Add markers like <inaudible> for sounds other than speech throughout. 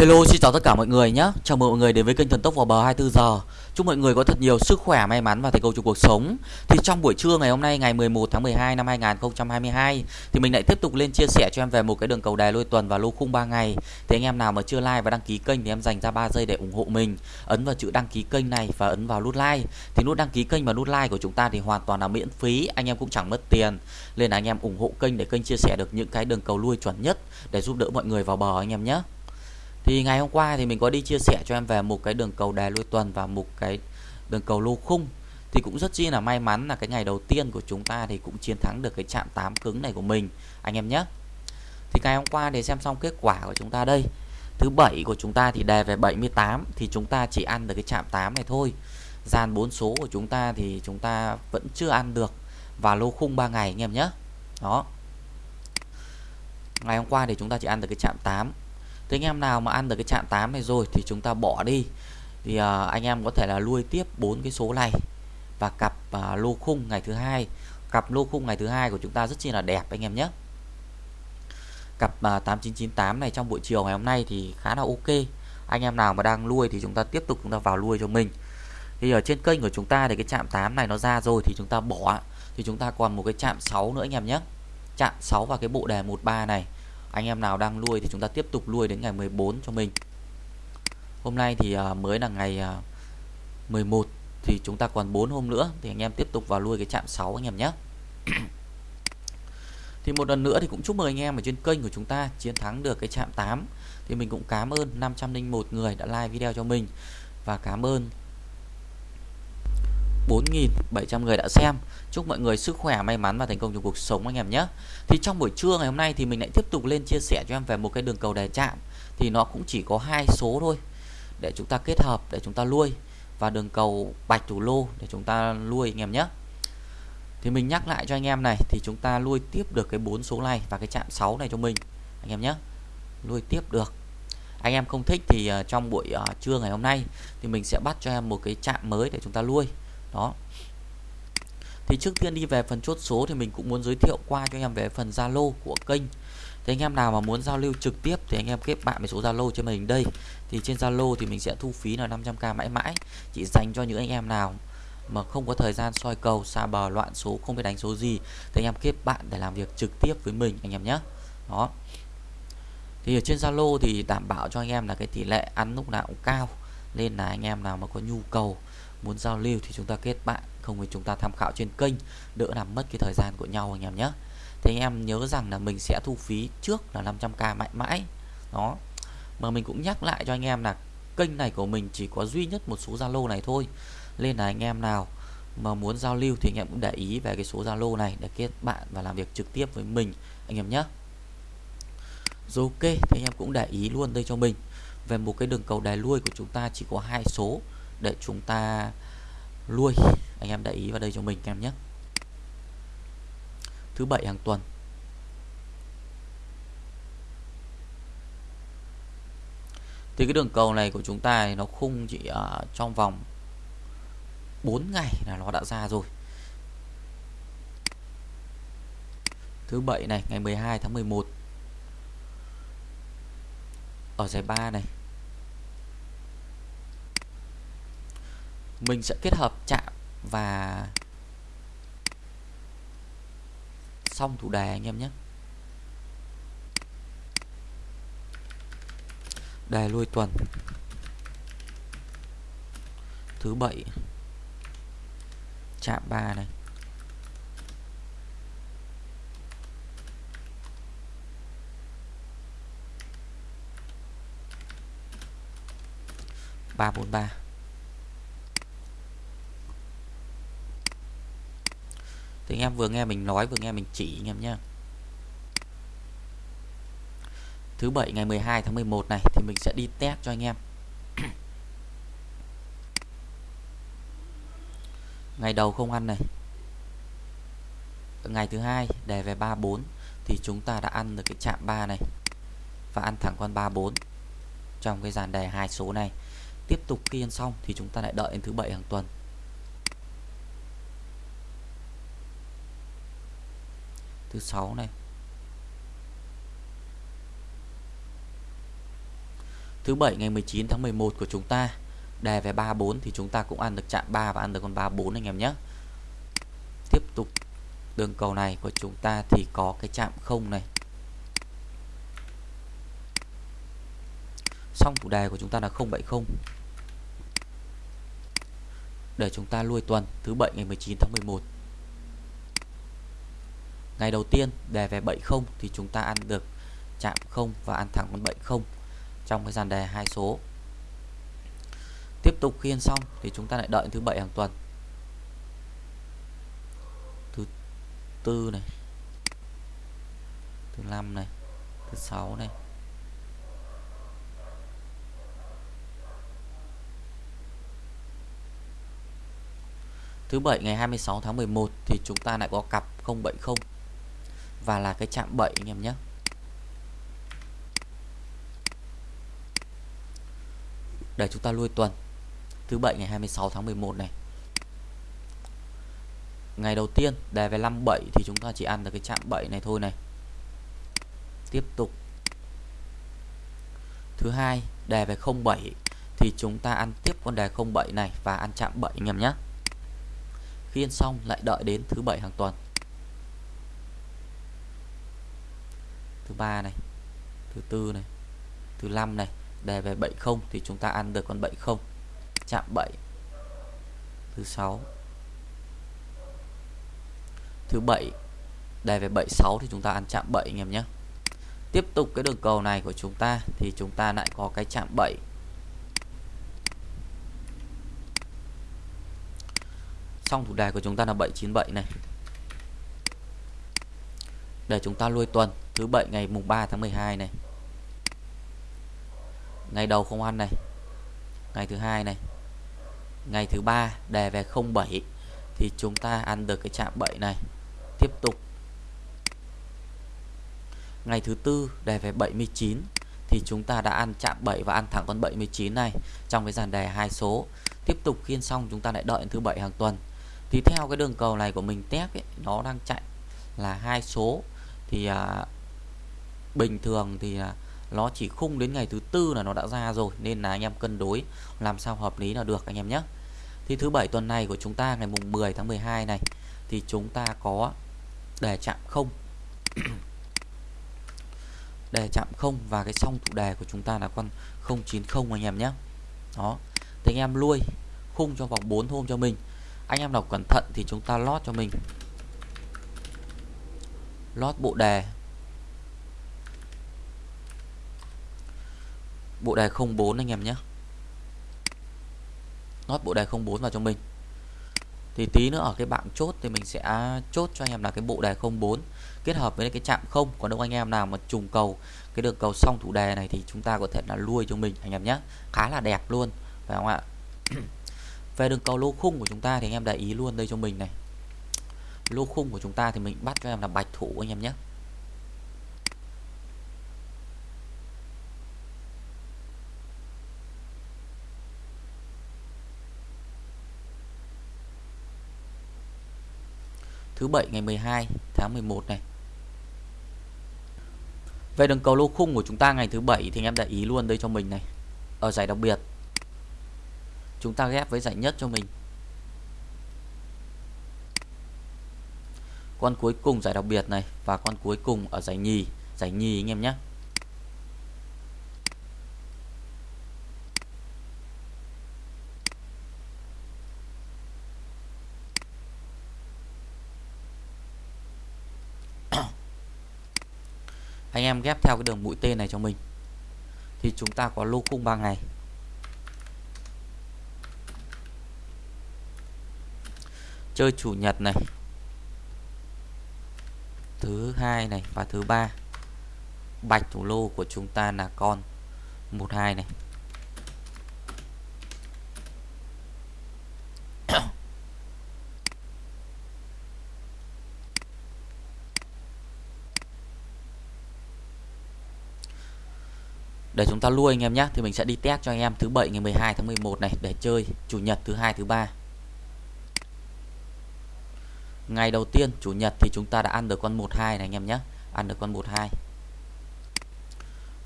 Hello xin chào tất cả mọi người nhé. Chào mừng mọi người đến với kênh Thần Tốc vào bờ 24 giờ. Chúc mọi người có thật nhiều sức khỏe, may mắn và thành công trong cuộc sống. Thì trong buổi trưa ngày hôm nay ngày 11 tháng 12 năm 2022 Thì mình lại tiếp tục lên chia sẻ cho em về một cái đường cầu đài lôi tuần và lô khung 3 ngày. Thì anh em nào mà chưa like và đăng ký kênh thì em dành ra 3 giây để ủng hộ mình. Ấn vào chữ đăng ký kênh này và ấn vào nút like. Thì nút đăng ký kênh và nút like của chúng ta thì hoàn toàn là miễn phí Anh em cũng chẳng mất tiền. Nên là anh em ủng hộ kênh để kênh chia sẻ được những cái đường cầu lui chuẩn nhất Để giúp đỡ mọi người vào bờ anh em nhé thì ngày hôm qua thì mình có đi chia sẻ cho em về một cái đường cầu đài lôi tuần và một cái đường cầu lô khung. Thì cũng rất chi là may mắn là cái ngày đầu tiên của chúng ta thì cũng chiến thắng được cái chạm 8 cứng này của mình. Anh em nhé. Thì ngày hôm qua để xem xong kết quả của chúng ta đây. Thứ bảy của chúng ta thì đề về 78 thì chúng ta chỉ ăn được cái chạm 8 này thôi. Dàn 4 số của chúng ta thì chúng ta vẫn chưa ăn được. Và lô khung 3 ngày, anh em nhé. Đó. Ngày hôm qua thì chúng ta chỉ ăn được cái chạm 8 Thế anh em nào mà ăn được cái chạm 8 này rồi thì chúng ta bỏ đi. Thì à, anh em có thể là nuôi tiếp bốn cái số này và cặp à, lô khung ngày thứ hai. Cặp lô khung ngày thứ hai của chúng ta rất chi là đẹp anh em nhé. Cặp à, 8998 này trong buổi chiều ngày hôm nay thì khá là ok. Anh em nào mà đang nuôi thì chúng ta tiếp tục chúng ta vào nuôi cho mình. Thì ở trên kênh của chúng ta thì cái chạm 8 này nó ra rồi thì chúng ta bỏ. Thì chúng ta còn một cái chạm 6 nữa anh em nhé. Chạm 6 và cái bộ đề 13 này anh em nào đang nuôi thì chúng ta tiếp tục nuôi đến ngày 14 cho mình. Hôm nay thì à, mới là ngày à, 11 thì chúng ta còn 4 hôm nữa thì anh em tiếp tục vào nuôi cái chạm 6 anh em nhé. <clears throat> Thì một lần nữa thì cũng chúc mừng anh em ở trên kênh của chúng ta chiến thắng được cái chạm 8 thì mình cũng cảm ơn 501 người đã like video cho mình và cảm ơn 4.700 người đã xem. Chúc mọi người sức khỏe, may mắn và thành công trong cuộc sống anh em nhé. Thì trong buổi trưa ngày hôm nay thì mình lại tiếp tục lên chia sẻ cho em về một cái đường cầu đề chạm. Thì nó cũng chỉ có hai số thôi. Để chúng ta kết hợp, để chúng ta nuôi Và đường cầu bạch thủ lô để chúng ta nuôi anh em nhé. Thì mình nhắc lại cho anh em này Thì chúng ta nuôi tiếp được cái bốn số này và cái chạm 6 này cho mình Anh em nhé. Nuôi tiếp được. Anh em không thích thì ờ, trong buổi ờ, trưa ngày hôm nay thì mình sẽ bắt cho em một cái chạm mới để chúng ta nuôi đó. Thì trước tiên đi về phần chốt số thì mình cũng muốn giới thiệu qua cho anh em về phần Zalo của kênh. Thì anh em nào mà muốn giao lưu trực tiếp thì anh em kết bạn với số Zalo cho mình đây. Thì trên Zalo thì mình sẽ thu phí là 500k mãi mãi. Chỉ dành cho những anh em nào mà không có thời gian soi cầu, xa bờ, loạn số, không biết đánh số gì thì anh em kết bạn để làm việc trực tiếp với mình, anh em nhé. Đó. Thì ở trên Zalo thì đảm bảo cho anh em là cái tỷ lệ ăn lúc nào cũng cao. Nên là anh em nào mà có nhu cầu muốn giao lưu thì chúng ta kết bạn, không thì chúng ta tham khảo trên kênh. Đỡ làm mất cái thời gian của nhau anh em nhé. Thì anh em nhớ rằng là mình sẽ thu phí trước là 500k mãi mãi. Đó. Mà mình cũng nhắc lại cho anh em là kênh này của mình chỉ có duy nhất một số Zalo này thôi. Nên là anh em nào mà muốn giao lưu thì anh em cũng để ý về cái số Zalo này để kết bạn và làm việc trực tiếp với mình, anh em nhé. Rồi ok thì anh em cũng để ý luôn đây cho mình. Về một cái đường cầu đài lui của chúng ta chỉ có hai số để chúng ta lui. Anh em để ý vào đây cho mình em nhé. Thứ bảy hàng tuần. Thì cái đường cầu này của chúng ta nó khung chỉ ở trong vòng 4 ngày là nó đã ra rồi. Thứ bảy này, ngày 12 tháng 11 ở giải 3 này. Mình sẽ kết hợp chạm và xong thủ đề anh em nhé. Đề lui tuần. Thứ bảy. Chạm 3 này. Ba bốn ba. Thì anh em vừa nghe mình nói, vừa nghe mình chỉ, anh em nhé thứ bảy ngày 12 tháng 11 này, thì mình sẽ đi test cho anh em. <coughs> Ngày đầu không ăn này. Ngày thứ hai đề về 34 thì chúng ta đã ăn được cái chạm 3 này. Và ăn thẳng con 34 trong cái dàn đề hai số này. Tiếp tục khi ăn xong thì chúng ta lại đợi đến thứ bảy hàng tuần. Thứ sáu này Thứ bảy ngày 19 tháng 11 của chúng ta đề về 34 thì chúng ta cũng ăn được chạm 3 và ăn được con 34 anh em nhé. Tiếp tục đường cầu này của chúng ta thì có cái chạm không này. Xong chủ đề của chúng ta là 070 để chúng ta lui tuần, thứ bảy ngày 19 tháng 11 ngày đầu tiên, đề về 70 thì chúng ta ăn được chạm 0 và ăn thẳng con 70 trong cái dàn đề hai số. Tiếp tục khi ăn xong thì chúng ta lại đợi thứ bảy hàng tuần. Thứ tư này, thứ năm này, thứ sáu này. Thứ bảy ngày 26 tháng 11 thì chúng ta lại có cặp 070 và là cái chạm 7 anh em nhé. Để chúng ta lui tuần thứ bảy ngày 26 tháng 11 này. Ngày đầu tiên đề về 57 thì chúng ta chỉ ăn được cái chạm 7 này thôi này. Tiếp tục. Thứ hai đề về 07 thì chúng ta ăn tiếp con đề 07 này và ăn chạm 7 anh em nhé khi ăn xong lại đợi đến thứ bảy hàng tuần thứ ba này, thứ tư này, thứ năm này. Đề về 70 thì chúng ta ăn được con 70 chạm 7 thứ sáu. Thứ bảy. Đề về 76 thì chúng ta ăn chạm 7 anh em nhé. Tiếp tục cái đường cầu này của chúng ta thì chúng ta lại có cái chạm 7 xong thủ đề của chúng ta là 797 này. Để chúng ta lui tuần thứ bảy ngày mùng 3 tháng 12 này. Ngày đầu không ăn này. Ngày thứ hai này. Ngày thứ ba đề về 07 thì chúng ta ăn được cái chạm 7 này. Tiếp tục. Ngày thứ tư đề về 79 thì chúng ta đã ăn chạm 7 và ăn thẳng con 79 này trong cái dàn đề hai số. Tiếp tục khiên xong chúng ta lại đợi thứ bảy hàng tuần. Thì theo cái đường cầu này của mình test ấy, nó đang chạy là hai số. Thì à, bình thường thì à, nó chỉ khung đến ngày thứ tư là nó đã ra rồi, nên là anh em cân đối làm sao hợp lý là được anh em nhé. Thì thứ bảy tuần này của chúng ta, ngày mùng 10 tháng 12 này, thì chúng ta có đề chạm không. <coughs> Đề chạm không và cái song thủ đề của chúng ta là con 090 anh em nhé. Đó, thì anh em lui khung cho vòng 4 hôm cho mình. Anh em đọc cẩn thận thì chúng ta lót cho mình. Lót bộ đề. Bộ đề 04 anh em nhé. Nót bộ đề 04 vào cho mình. Thì tí nữa ở cái bảng chốt thì mình sẽ chốt cho anh em là cái bộ đề 04 kết hợp với cái chạm không. Còn đâu anh em nào mà trùng cầu cái đường cầu xong thủ đề này thì chúng ta có thể là lui cho mình, anh em nhé. Khá là đẹp luôn, phải không ạ? <clears throat> Về đường cầu lô khung của chúng ta thì anh em để ý luôn đây cho mình này. Lô khung của chúng ta thì mình bắt cho em là bạch thủ anh em nhé. Thứ bảy ngày 12 tháng 11 này. Về đường cầu lô khung của chúng ta ngày thứ bảy thì anh em để ý luôn đây cho mình này. Ở giải đặc biệt, chúng ta ghép với giải nhất cho mình. Con cuối cùng giải đặc biệt này và con cuối cùng ở giải nhì giải nhì anh em nhé. Anh em ghép theo cái đường mũi tên này cho mình. Thì chúng ta có lô cung 3 ngày. Chơi chủ nhật này. Thứ hai này và thứ ba. Bạch thủ lô của chúng ta là con 12 này. Để chúng ta lui anh em nhé, thì mình sẽ đi test cho anh em thứ bảy ngày 12 tháng 11 này, để chơi chủ nhật thứ hai, thứ ba. Ngày đầu tiên, chủ nhật thì chúng ta đã ăn được con 12 này anh em nhé. Ăn được con 12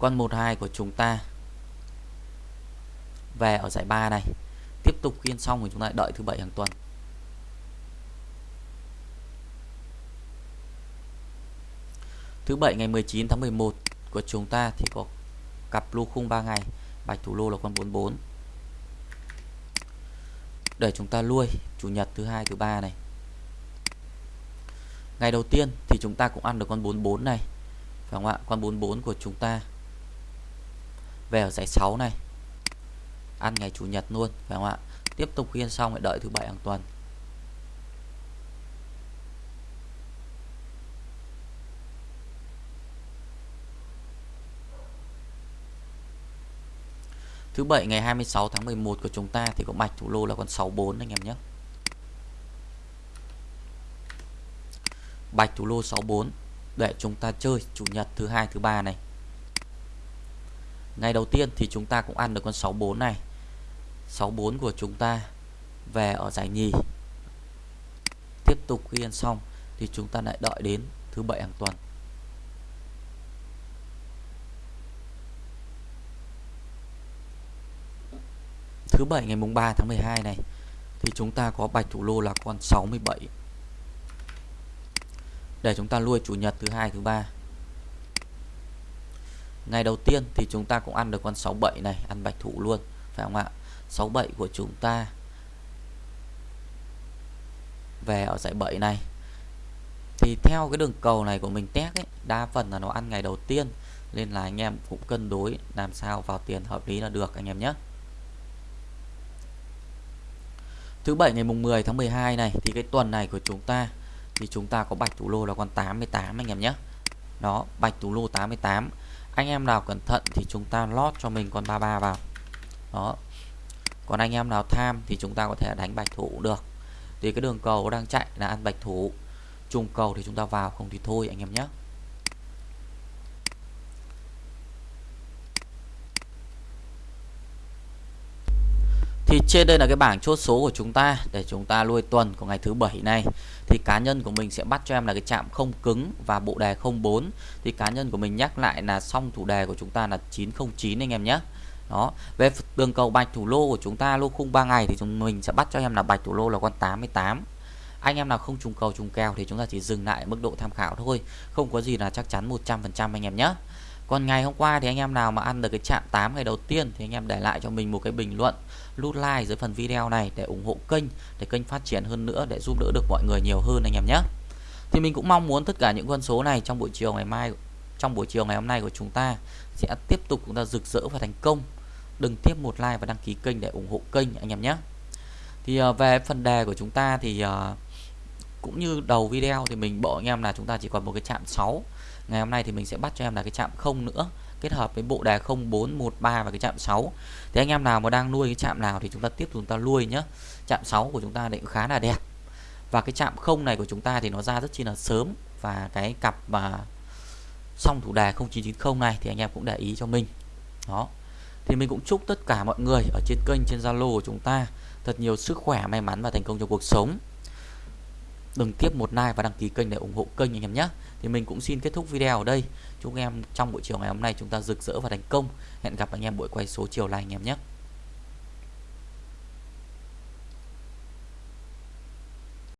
con 12 của chúng ta về ở giải 3 này. Tiếp tục khiên xong thì chúng ta lại đợi thứ bảy hàng tuần. Thứ bảy ngày 19 tháng 11 của chúng ta thì có cặp lô khung 3 ngày, bạch thủ lô là con 44 để chúng ta nuôi chủ nhật thứ hai, thứ ba này. Ngày đầu tiên thì chúng ta cũng ăn được con 44 này, phải không ạ? Con 44 của chúng ta về ở giải 6 này. Ăn ngày chủ nhật luôn, phải không ạ? Tiếp tục khiên xong lại đợi thứ bảy hàng tuần. Thứ bảy ngày 26 tháng 11 của chúng ta thì có bạch thủ lô là con 64 anh em nhé. Bạch thủ lô 64 để chúng ta chơi chủ nhật thứ hai, thứ ba này. Ngày đầu tiên thì chúng ta cũng ăn được con 64 này. 64 của chúng ta về ở giải nhì. Tiếp tục khi ăn xong thì chúng ta lại đợi đến thứ bảy hàng tuần. Thứ bảy, ngày mùng 3 tháng 12 này, thì chúng ta có bạch thủ lô là con 67 để chúng ta nuôi chủ nhật thứ hai, thứ ba. Ngày đầu tiên thì chúng ta cũng ăn được con 67 này, ăn bạch thủ luôn, phải không ạ? 67 của chúng ta về ở giải 7 này. Thì theo cái đường cầu này của mình test ấy, đa phần là nó ăn ngày đầu tiên, nên là anh em cũng cân đối làm sao vào tiền hợp lý là được, anh em nhé. Thứ bảy ngày mùng 10 tháng 12 này thì cái tuần này của chúng ta thì chúng ta có bạch thủ lô là con 88 anh em nhé. Đó, bạch thủ lô 88. Anh em nào cẩn thận thì chúng ta lót cho mình con 33 vào. Đó. Còn anh em nào tham thì chúng ta có thể đánh bạch thủ được. Thì cái đường cầu đang chạy là ăn bạch thủ. Trùng cầu thì chúng ta vào không thì thôi anh em nhé. Thì trên đây là cái bảng chốt số của chúng ta để chúng ta nuôi tuần của ngày thứ bảy này. Thì cá nhân của mình sẽ bắt cho em là cái chạm không cứng và bộ đề 04. Thì cá nhân của mình nhắc lại là xong thủ đề của chúng ta là 909 anh em nhé. Đó, về đường cầu bạch thủ lô của chúng ta lô khung 3 ngày thì chúng mình sẽ bắt cho em là bạch thủ lô là con 88. Anh em nào không trùng cầu trùng kèo thì chúng ta chỉ dừng lại mức độ tham khảo thôi, không có gì là chắc chắn 100% anh em nhé. Còn ngày hôm qua thì anh em nào mà ăn được cái chạm 8 ngày đầu tiên thì anh em để lại cho mình một cái bình luận nút like dưới phần video này để ủng hộ kênh, để kênh phát triển hơn nữa, để giúp đỡ được mọi người nhiều hơn anh em nhé. Thì mình cũng mong muốn tất cả những con số này trong buổi chiều ngày mai, trong buổi chiều ngày hôm nay của chúng ta sẽ tiếp tục chúng ta rực rỡ và thành công. Đừng tiếp một like và đăng ký kênh để ủng hộ kênh anh em nhé. Thì ờ, về phần đề của chúng ta thì ờ, cũng như đầu video thì mình bộ anh em là chúng ta chỉ còn một cái chạm 6 ngày hôm nay thì mình sẽ bắt cho em là cái chạm không nữa, kết hợp với bộ đề 0413 và cái chạm 6 thì anh em nào mà đang nuôi cái chạm nào thì chúng ta tiếp tục chúng ta nuôi nhé chạm 6 của chúng ta định khá là đẹp. Và cái chạm không này của chúng ta thì nó ra rất chi là sớm. Và cái cặp mà xong thủ đề 0990 này thì anh em cũng để ý cho mình. Đó. Thì mình cũng chúc tất cả mọi người ở trên kênh, trên Zalo của chúng ta thật nhiều sức khỏe, may mắn và thành công trong cuộc sống đừng tiếp một like và đăng ký kênh để ủng hộ kênh anh em nhé. Thì mình cũng xin kết thúc video ở đây. Chúc em trong buổi chiều ngày hôm nay chúng ta rực rỡ và thành công. Hẹn gặp anh em buổi quay số chiều này anh em nhé.